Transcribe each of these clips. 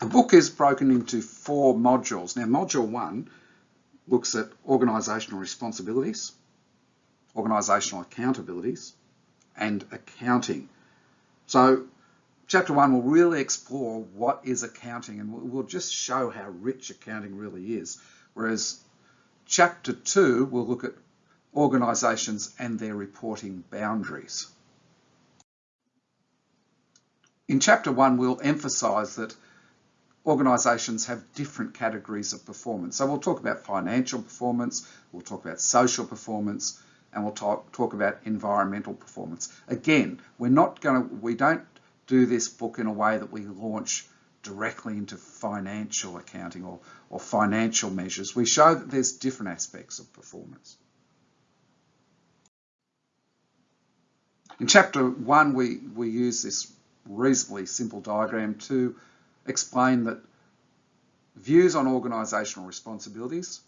The book is broken into four modules. Now, module one looks at organisational responsibilities, organisational accountabilities, and accounting. So chapter one will really explore what is accounting and we'll just show how rich accounting really is. Whereas chapter two will look at organisations and their reporting boundaries. In chapter one, we'll emphasise that organisations have different categories of performance. So we'll talk about financial performance, we'll talk about social performance, and we'll talk, talk about environmental performance. Again, we're not going to, we don't do this book in a way that we launch directly into financial accounting or, or financial measures. We show that there's different aspects of performance. In chapter one, we, we use this reasonably simple diagram to explain that views on organisational responsibilities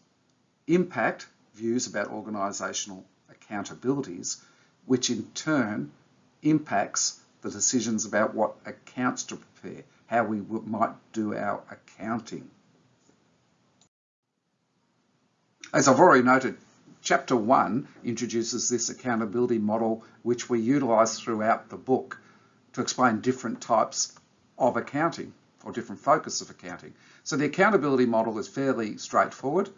impact views about organisational accountabilities, which in turn impacts the decisions about what accounts to prepare, how we might do our accounting. As I've already noted, Chapter 1 introduces this accountability model which we utilise throughout the book to explain different types of accounting or different focus of accounting. So the accountability model is fairly straightforward.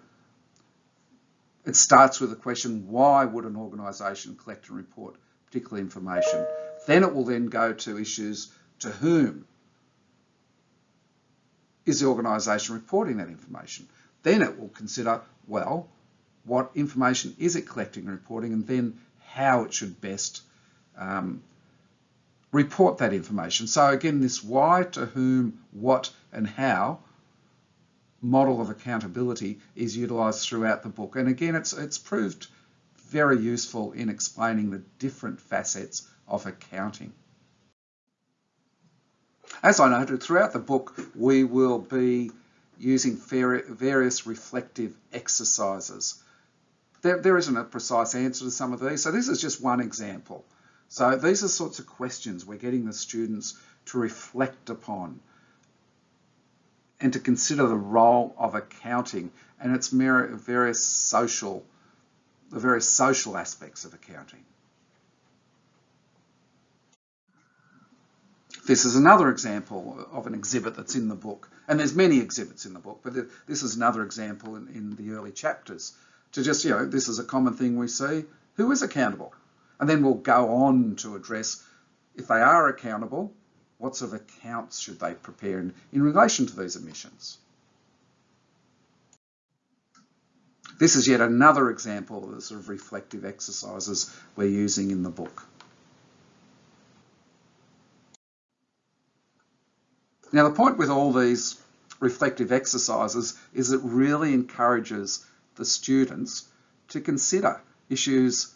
It starts with the question, why would an organisation collect and report particular information? Then it will then go to issues to whom is the organisation reporting that information? Then it will consider, well, what information is it collecting and reporting and then how it should best um, report that information. So again, this why, to whom, what and how model of accountability is utilised throughout the book. And again, it's, it's proved very useful in explaining the different facets of accounting. As I noted, throughout the book, we will be using various reflective exercises. There, there isn't a precise answer to some of these, so this is just one example. So these are sorts of questions we're getting the students to reflect upon and to consider the role of accounting and its various social, the various social aspects of accounting. This is another example of an exhibit that's in the book. And there's many exhibits in the book, but this is another example in, in the early chapters. To just, you know, this is a common thing we see. Who is accountable? And then we'll go on to address if they are accountable, what sort of accounts should they prepare in, in relation to these emissions? This is yet another example of the sort of reflective exercises we're using in the book. Now the point with all these reflective exercises is it really encourages the students to consider issues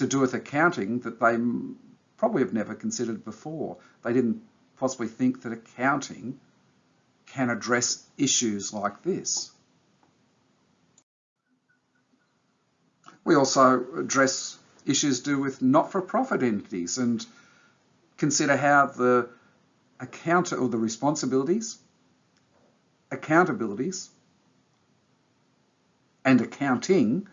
to do with accounting that they probably have never considered before. They didn't possibly think that accounting can address issues like this. We also address issues to do with not-for-profit entities and consider how the account or the responsibilities, accountabilities, and accounting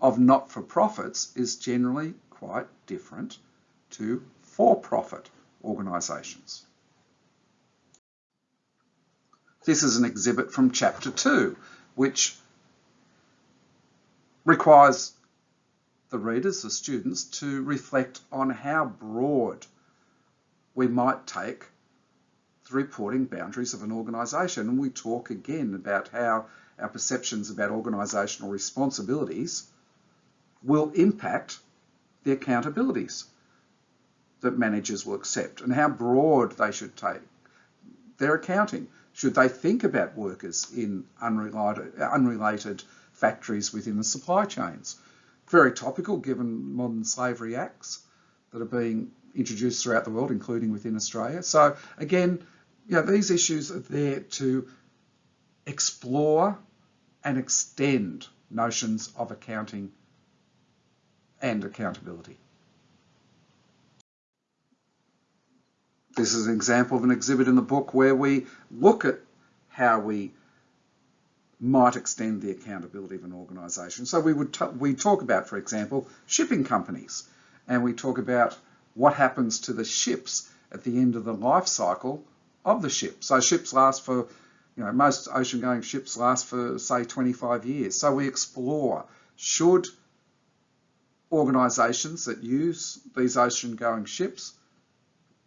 of not-for-profits is generally quite different to for-profit organisations. This is an exhibit from chapter 2, which requires the readers, the students, to reflect on how broad we might take the reporting boundaries of an organisation. And we talk again about how our perceptions about organisational responsibilities will impact the accountabilities that managers will accept and how broad they should take their accounting. Should they think about workers in unrelated, unrelated factories within the supply chains? Very topical given modern slavery acts that are being introduced throughout the world, including within Australia. So again, you know, these issues are there to explore and extend notions of accounting and accountability. this is an example of an exhibit in the book where we look at how we might extend the accountability of an organisation. So we would we talk about, for example, shipping companies, and we talk about what happens to the ships at the end of the life cycle of the ship. So ships last for, you know, most ocean-going ships last for say 25 years. So we explore should organisations that use these ocean-going ships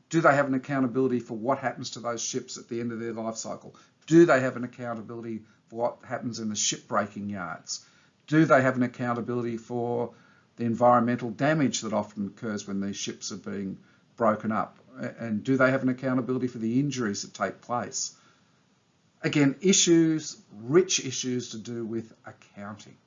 do they have an accountability for what happens to those ships at the end of their life cycle? Do they have an accountability for what happens in the shipbreaking yards? Do they have an accountability for the environmental damage that often occurs when these ships are being broken up? And do they have an accountability for the injuries that take place? Again, issues, rich issues to do with accounting.